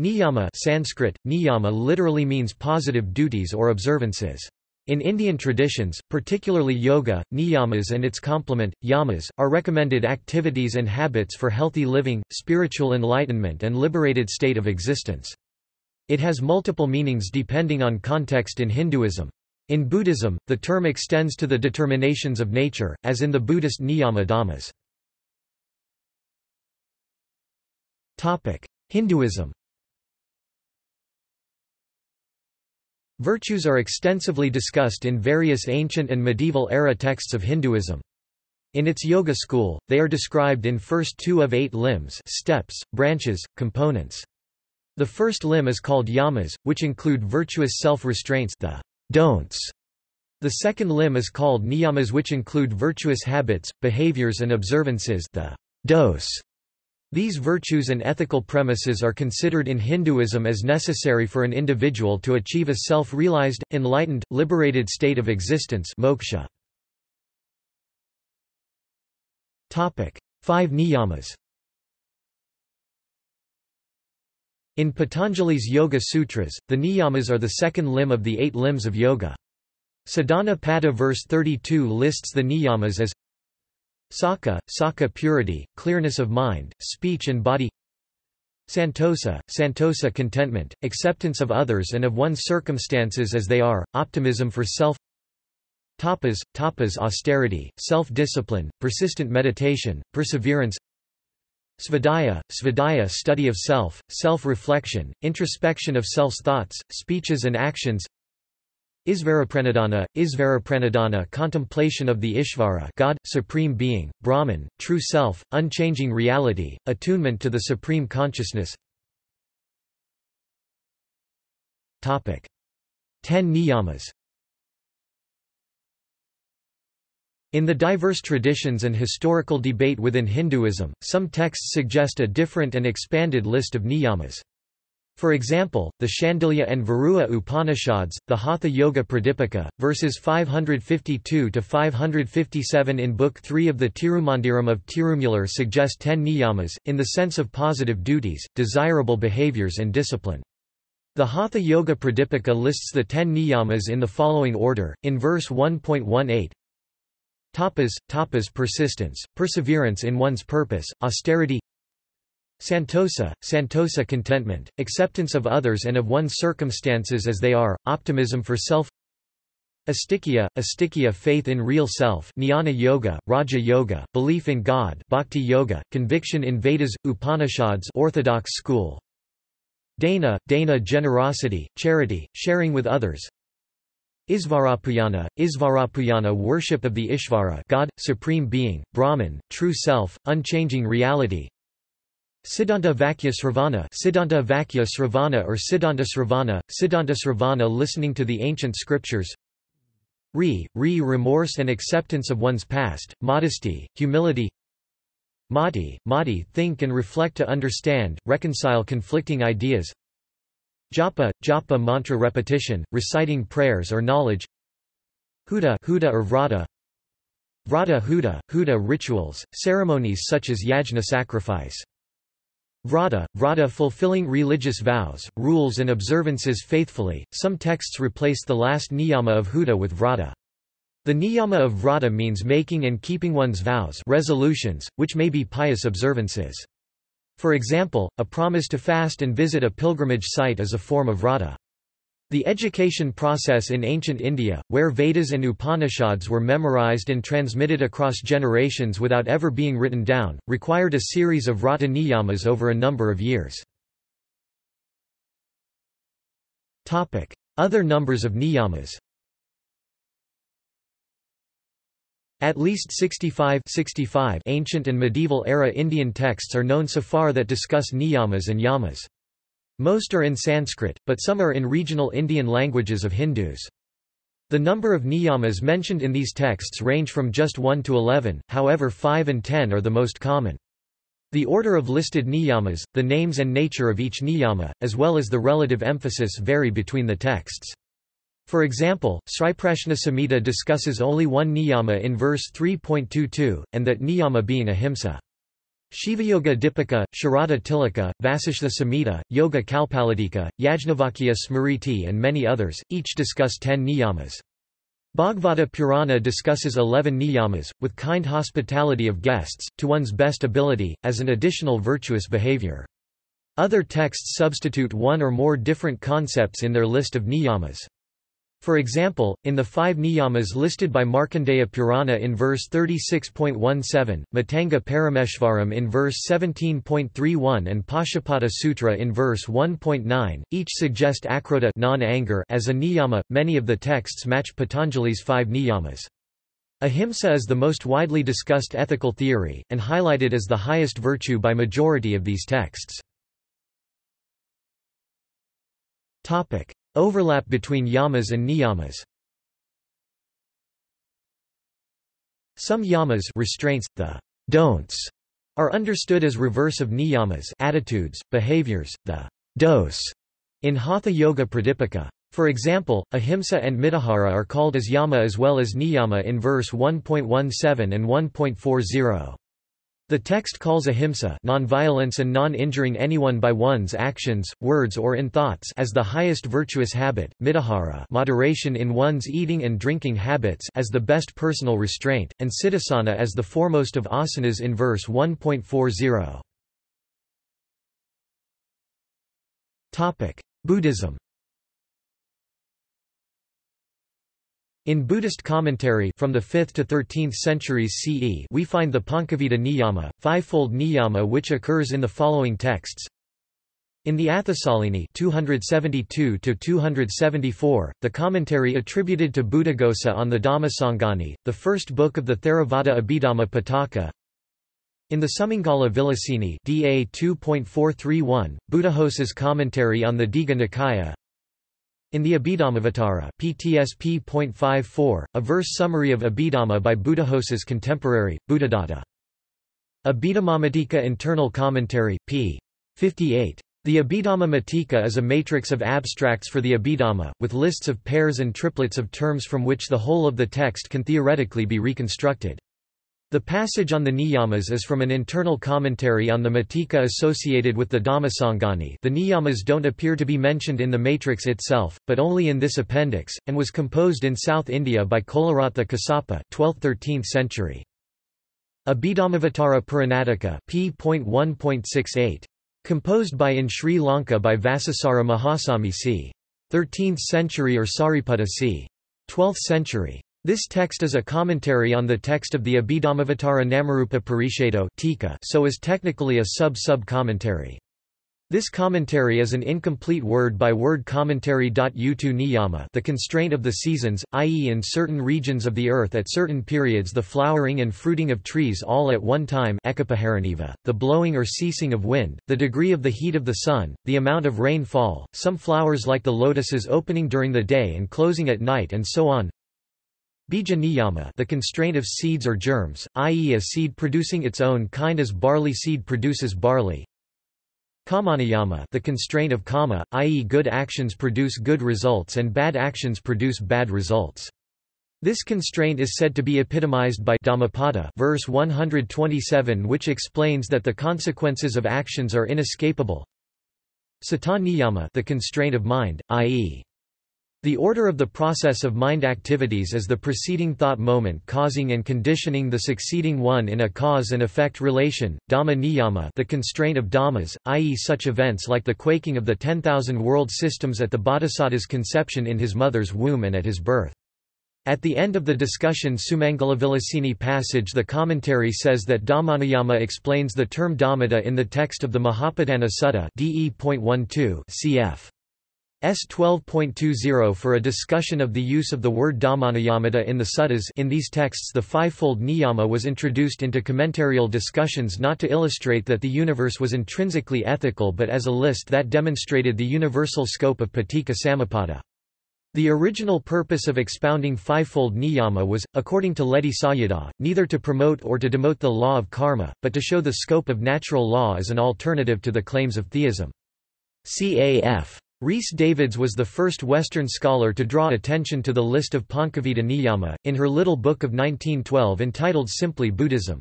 Niyama Sanskrit, niyama literally means positive duties or observances. In Indian traditions, particularly yoga, niyamas and its complement, yamas, are recommended activities and habits for healthy living, spiritual enlightenment and liberated state of existence. It has multiple meanings depending on context in Hinduism. In Buddhism, the term extends to the determinations of nature, as in the Buddhist niyama dhammas. Hinduism Virtues are extensively discussed in various ancient and medieval era texts of Hinduism. In its yoga school, they are described in first two of eight limbs steps, branches, components. The first limb is called yamas, which include virtuous self-restraints the don'ts. The second limb is called niyamas which include virtuous habits, behaviors and observances the dos. These virtues and ethical premises are considered in Hinduism as necessary for an individual to achieve a self-realized, enlightened, liberated state of existence moksha. Five niyamas In Patanjali's Yoga Sutras, the niyamas are the second limb of the eight limbs of yoga. Sadhana Pada verse 32 lists the niyamas as Sakha, Sakha purity, clearness of mind, speech and body. Santosa, Santosa contentment, acceptance of others and of one's circumstances as they are, optimism for self. Tapas, tapas austerity, self-discipline, persistent meditation, perseverance. Svadhyaya, svadhyaya study of self, self-reflection, introspection of self's thoughts, speeches and actions Isvarapranidhana, Isvarapranidhana contemplation of the Ishvara God, Supreme Being, Brahman, True Self, Unchanging Reality, attunement to the Supreme Consciousness. Ten Niyamas. In the diverse traditions and historical debate within Hinduism, some texts suggest a different and expanded list of niyamas. For example, the Shandilya and Varaha Upanishads, the Hatha Yoga Pradipika, verses 552–557 in Book 3 of the Tirumandiram of Tirumular suggest ten niyamas, in the sense of positive duties, desirable behaviors and discipline. The Hatha Yoga Pradipika lists the ten niyamas in the following order, in verse 1.18 Tapas, tapas persistence, perseverance in one's purpose, austerity Santosa, Santosa contentment, acceptance of others and of one's circumstances as they are, optimism for self. Astikya, astikya faith in real self Jnana yoga, Raja yoga, belief in God Bhakti yoga, conviction in Vedas, Upanishads orthodox school. Dana, Dana generosity, charity, sharing with others. Isvarapujana, Isvarapujana worship of the Ishvara God, Supreme Being, Brahman, True Self, Unchanging Reality Siddhanta Vakya Sravana Siddhanta Vakya Sravana or Siddhanta Sravana, Siddhanta Sravana listening to the ancient scriptures. Re, re remorse and acceptance of one's past, modesty, humility. Mati, Mati think and reflect to understand, reconcile conflicting ideas. Japa, japa mantra repetition, reciting prayers or knowledge. Huda, Huda or Vrata. Vrata Huda, Huda rituals, ceremonies such as yajna sacrifice Vrata, vrata fulfilling religious vows, rules and observances faithfully. Some texts replace the last niyama of huda with vrata. The niyama of vrata means making and keeping one's vows resolutions, which may be pious observances. For example, a promise to fast and visit a pilgrimage site is a form of vrata. The education process in ancient India, where Vedas and Upanishads were memorized and transmitted across generations without ever being written down, required a series of vrata niyamas over a number of years. Other numbers of niyamas At least 65, 65 ancient and medieval era Indian texts are known so far that discuss niyamas and yamas. Most are in Sanskrit, but some are in regional Indian languages of Hindus. The number of niyamas mentioned in these texts range from just 1 to 11, however 5 and 10 are the most common. The order of listed niyamas, the names and nature of each niyama, as well as the relative emphasis vary between the texts. For example, Sriprashna Samhita discusses only one niyama in verse 3.22, and that niyama being ahimsa. Shivayoga Dipika, Sharada Tilaka, Vasishtha Samhita, Yoga Kalpalatika, Yajnavalkya Smriti and many others, each discuss ten niyamas. Bhagavata Purana discusses eleven niyamas, with kind hospitality of guests, to one's best ability, as an additional virtuous behavior. Other texts substitute one or more different concepts in their list of niyamas. For example, in the five niyamas listed by Markandeya Purana in verse 36.17, Matanga Parameshvaram in verse 17.31 and Pashupata Sutra in verse 1.9, each suggest akrodha non-anger as a niyama. Many of the texts match Patanjali's five niyamas. Ahimsa is the most widely discussed ethical theory, and highlighted as the highest virtue by majority of these texts. Overlap between yamas and niyamas Some yamas restraints, the don'ts, are understood as reverse of niyamas attitudes, behaviors, the dos in Hatha Yoga Pradipika. For example, ahimsa and mitahara are called as yama as well as niyama in verse 1.17 and 1.40. The text calls ahimsa non-violence and non-injuring anyone by one's actions, words or in thoughts as the highest virtuous habit, mitahara moderation in one's eating and drinking habits as the best personal restraint, and siddhasana as the foremost of asanas in verse 1.40. Buddhism In Buddhist commentary from the 5th to 13th centuries CE we find the Pancavidha Niyama, fivefold niyama which occurs in the following texts. In the Atthasalini 272 274, the commentary attributed to Buddhaghosa on the Dhammasangani, the first book of the Theravada Abhidhamma Pitaka. In the Sumangala Vilasini DA 2.431, Buddhaghosa's commentary on the Digha Nikaya. In the Abhidhammavatara PTSP.54, a verse summary of Abhidhamma by Buddhaghosa's contemporary, Buddhadatta. Abhidhammamatika Internal Commentary, p. 58. The Abhidhamma Matika is a matrix of abstracts for the Abhidhamma, with lists of pairs and triplets of terms from which the whole of the text can theoretically be reconstructed. The passage on the niyamas is from an internal commentary on the Matika associated with the Dhammasangani the niyamas don't appear to be mentioned in the matrix itself, but only in this appendix, and was composed in South India by Colarattha Kassapa 12th–13th century. Abhidhammavatara Puranatika p.1.68. Composed by in Sri Lanka by Vacissara Mahasami c. 13th century or Sariputta c. 12th century. This text is a commentary on the text of the Abhidhammavatara Namarupa Parishado so is technically a sub-sub-commentary. This commentary is an incomplete word-by-word commentary. Utu niyama the constraint of the seasons, i.e. in certain regions of the earth at certain periods the flowering and fruiting of trees all at one time the blowing or ceasing of wind, the degree of the heat of the sun, the amount of rainfall, some flowers like the lotuses opening during the day and closing at night and so on. Bija niyama the constraint of seeds or germs, i.e. a seed producing its own kind as barley seed produces barley. Kamaniyama the constraint of kama, i.e. good actions produce good results and bad actions produce bad results. This constraint is said to be epitomized by Dhammapada verse 127 which explains that the consequences of actions are inescapable. Sata niyama the constraint of mind, i.e. The order of the process of mind activities is the preceding thought moment causing and conditioning the succeeding one in a cause and effect relation, dhamma niyama the constraint of dhammas, i.e. such events like the quaking of the 10,000 world systems at the bodhisattva's conception in his mother's womb and at his birth. At the end of the discussion Sumangalavilasini passage the commentary says that Dhammaniyama explains the term Dhammata in the text of the Mahapadana Sutta DE.12 cf. S 12.20 for a discussion of the use of the word Dhammaniyamata in the suttas in these texts the fivefold niyama was introduced into commentarial discussions not to illustrate that the universe was intrinsically ethical but as a list that demonstrated the universal scope of paticca samuppada. The original purpose of expounding fivefold niyama was, according to Ledi Sayadaw, neither to promote or to demote the law of karma, but to show the scope of natural law as an alternative to the claims of theism. Caf. Rhys Davids was the first Western scholar to draw attention to the list of Pancavidha Niyama, in her little book of 1912 entitled simply Buddhism.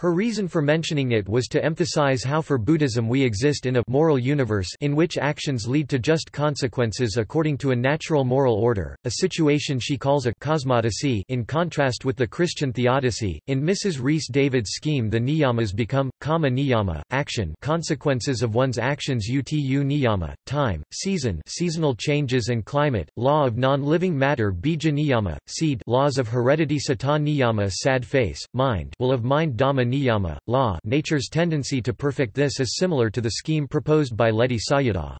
Her reason for mentioning it was to emphasize how for Buddhism we exist in a moral universe in which actions lead to just consequences according to a natural moral order, a situation she calls a cosmodicy in contrast with the Christian theodicy. In Mrs. Rhys David's scheme the niyamas become, kama niyama, action consequences of one's actions utu niyama, time, season seasonal changes and climate, law of non-living matter bija niyama, seed laws of heredity sata niyama sad face, mind will of mind dhamma niyama, law nature's tendency to perfect this is similar to the scheme proposed by Ledi Sayadaw.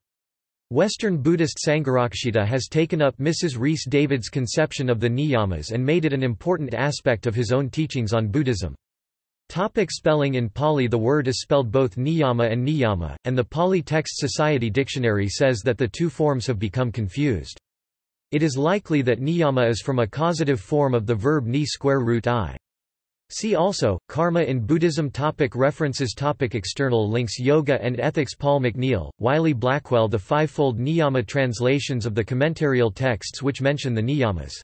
Western Buddhist Sangharakshita has taken up Mrs. Rhys David's conception of the niyamas and made it an important aspect of his own teachings on Buddhism. Topic spelling In Pali the word is spelled both niyama and niyama, and the Pali Text Society Dictionary says that the two forms have become confused. It is likely that niyama is from a causative form of the verb ni square root i. See also, Karma in Buddhism topic References topic External links Yoga and Ethics Paul McNeil, Wiley Blackwell The fivefold niyama translations of the commentarial texts which mention the niyamas